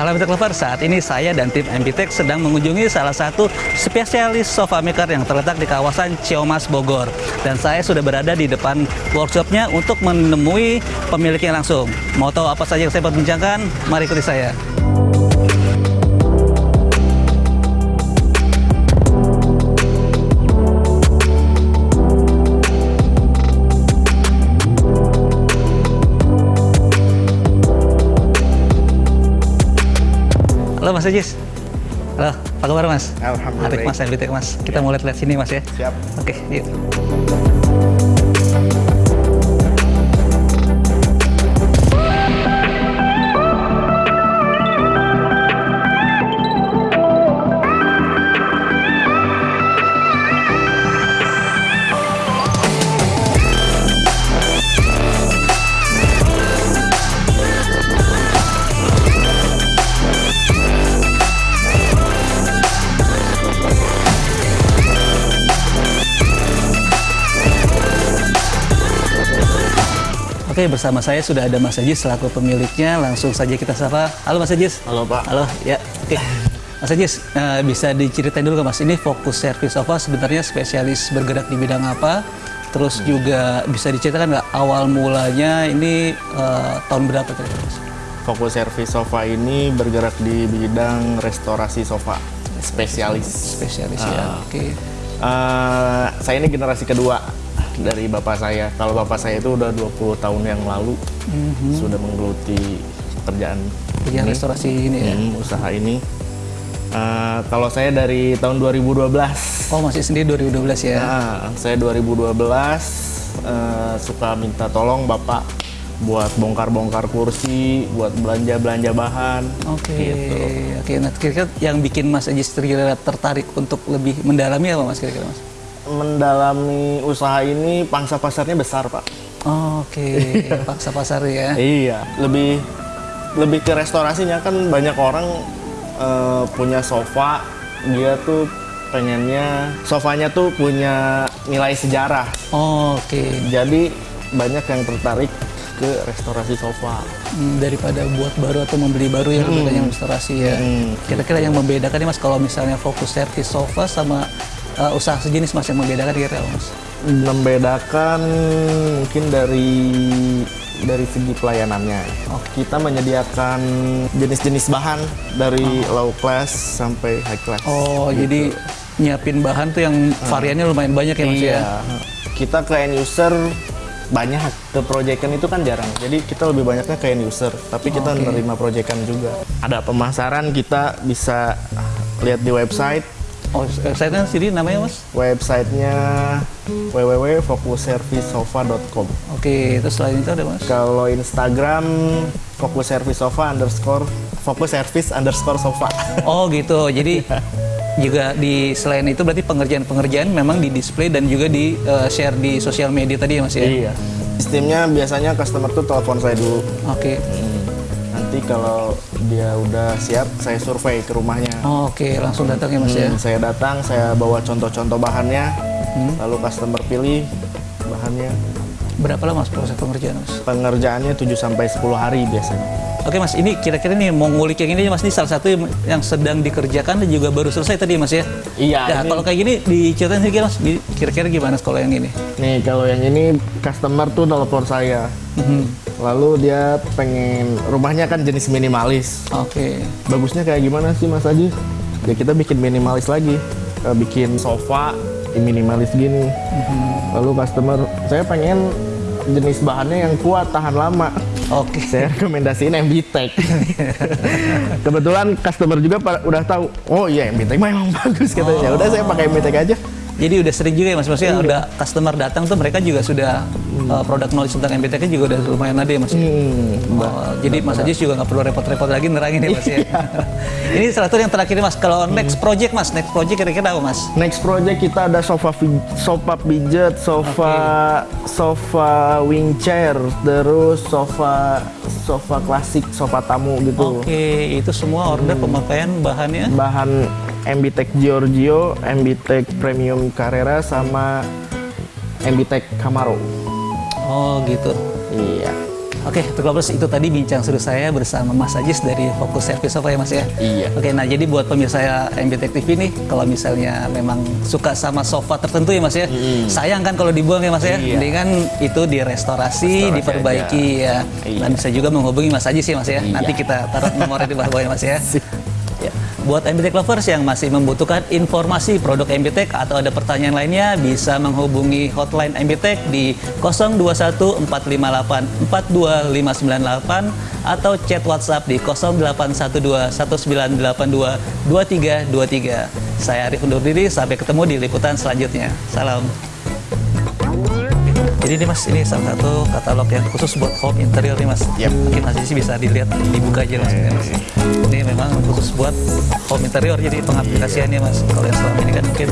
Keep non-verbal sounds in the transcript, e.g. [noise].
Sobat Clover, saat ini saya dan tim MBTech sedang mengunjungi salah satu spesialis sofa maker yang terletak di kawasan Ciomas Bogor. Dan saya sudah berada di depan workshopnya untuk menemui pemiliknya langsung. Mau tahu apa saja yang saya perbincangkan? Mari ikuti saya. Halo Mas Ajis. Halo, apa kabar Mas? Alhamdulillah. Arif Mas, Mas. Kita mau lihat-lihat sini Mas ya. Siap. Oke, yuk. Oke, bersama saya sudah ada Mas Ajis selaku pemiliknya. Langsung saja kita sapa. Halo Mas Ajis. Halo, Pak. Halo, ya. Oke. Mas Ajis, eh, bisa diceritain dulu ke Mas, ini fokus servis sofa sebenarnya spesialis bergerak di bidang apa? Terus juga bisa diceritakan nggak awal mulanya ini eh, tahun berapa kira-kira Mas? Fokus servis sofa ini bergerak di bidang restorasi sofa spesialis. Spesialis ya, Ah. oke. Eh, saya ini generasi kedua dari bapak saya. Kalau bapak saya itu udah 20 tahun yang lalu sudah menggeluti pekerjaan Kerjaan ini, restorasi ini ya. Hmm, usaha ini. Eh, kalau saya dari tahun 2012. Oh, masih sendiri 2012 ya. Nah, saya 2012 eh, suka minta tolong bapak buat bongkar-bongkar kursi, buat belanja-belanja bahan. Oke, Gitu. oke. Nah, kira-kira yang bikin Mas Ajis tertarik untuk lebih mendalami apa Mas kira-kira Mas? Mendalami usaha ini pangsa pasarnya besar, Pak. Oke, [laughs] paksa pasar ya. Iya, lebih lebih ke restorasinya kan banyak orang eh, punya sofa, dia tuh pengennya sofanya tuh punya nilai sejarah. Oke, Jadi banyak yang tertarik ke restorasi sofa. Hmm, daripada buat baru atau membeli baru ya lebih banyak restorasi ya. Hmm. Kira-kira yang membedakan nih Mas kalau misalnya fokus servis sofa sama uh, usaha sejenis Mas yang membedakan kira-kira apa, Mas? membedakan mungkin dari dari segi pelayanannya. Kita menyediakan jenis-jenis bahan dari low class sampai high class. Oh, jadi nyiapin bahan tuh yang variannya lumayan banyak ya Mas iya. ya. Kita ke end user banyak ke proyekan itu kan jarang. Jadi kita lebih banyaknya ke end user, tapi kita Oke. menerima proyekan juga. Ada pemasaran kita bisa lihat di website. Oh, website-nya sendiri namanya Mas? Websitenya www.fokusservicesofa.com. Oke, terus selain itu ada Mas? Kalau Instagram fokus service sofa underscore fokus service underscore sofa. Oh gitu, jadi [laughs] juga di selain itu berarti pengerjaan-pengerjaan memang di display dan juga di uh, share di sosial media tadi ya Mas ya? Iya. Sistemnya biasanya customer tuh telepon saya dulu. Oke. Nanti kalau dia udah siap, saya survei ke rumahnya. Oh, Oke, langsung datang ya Mas ya? Hmm, saya datang, saya bawa contoh-contoh bahannya, lalu customer pilih bahannya. Berapa lama Mas proses pengerjaan Mas? Pengerjaannya 7 sampai 10 hari biasanya. Oke Mas, ini kira-kira nih mau ngulik yang ini Mas, ini salah satu yang- sedang dikerjakan dan juga baru selesai tadi Mas ya? Iya, Nah, ini- kalau kayak gini diceritain sedikit Mas, kira-kira gimana kalau yang ini? Nih, kalau yang ini customer tuh telepon saya. Mhm. Lalu dia pengen rumahnya kan jenis minimalis. Oke. Bagusnya kayak gimana sih Mas Aji? Ya kita bikin minimalis lagi. Eh, bikin sofa minimalis gini. Lalu customer, saya pengen jenis bahannya yang kuat, tahan lama. Oke. Saya rekomendasiin MBTech. [laughs] Kebetulan customer juga udah tahu, oh iya MBTech memang bagus katanya. Ya Udah saya pakai MBTech aja. Jadi udah sering juga ya Mas, maksudnya udah customer datang tuh mereka juga sudah uh, produk knowledge tentang MBTK juga udah lumayan ada ya Mas. ya? Hmm, Oh, jadi Mas Ajis juga nggak perlu repot-repot lagi nerangin ya Mas ya. Iya. [laughs] ini salah satu yang terakhir Mas, kalau next project Mas, next project kira-kira apa Mas? Next project kita ada sofa sofa pijet, sofa sofa wing chair, terus sofa sofa klasik, sofa tamu gitu. Oke, itu semua order Hmm. pemakaian bahannya. Bahan MBTech Giorgio, MBTech Premium Carrera sama MBTech Camaro. Oh gitu. Iya. Oke, lovers itu tadi bincang seru saya bersama Mas Ajis dari Fokus Service Sofa ya Mas ya. Iya. Oke, nah jadi buat pemirsa MBTech TV nih, kalau misalnya memang suka sama sofa tertentu ya Mas ya, sayang kan kalau dibuang ya Mas ya. Iya. Mendingan itu direstorasi, Restorasi diperbaiki ya. Iya. Dan bisa juga menghubungi Mas Ajis ya Mas ya. Iya. Nanti kita taruh nomornya di bawah ya Mas ya. [laughs] Buat MBTech lovers yang masih membutuhkan informasi produk MBTech atau ada pertanyaan lainnya bisa menghubungi hotline MBTech di 021458 atau chat WhatsApp di 081219822323. Saya Arif undur diri, sampai ketemu di liputan selanjutnya. Salam. Jadi ini mas, ini salah satu katalog yang khusus buat home interior nih mas. Yap. Mungkin masih sih bisa dilihat, dibuka aja mas. ini, mas. Ini memang khusus buat home interior, jadi pengaplikasiannya mas. Kalau yang selama ini kan mungkin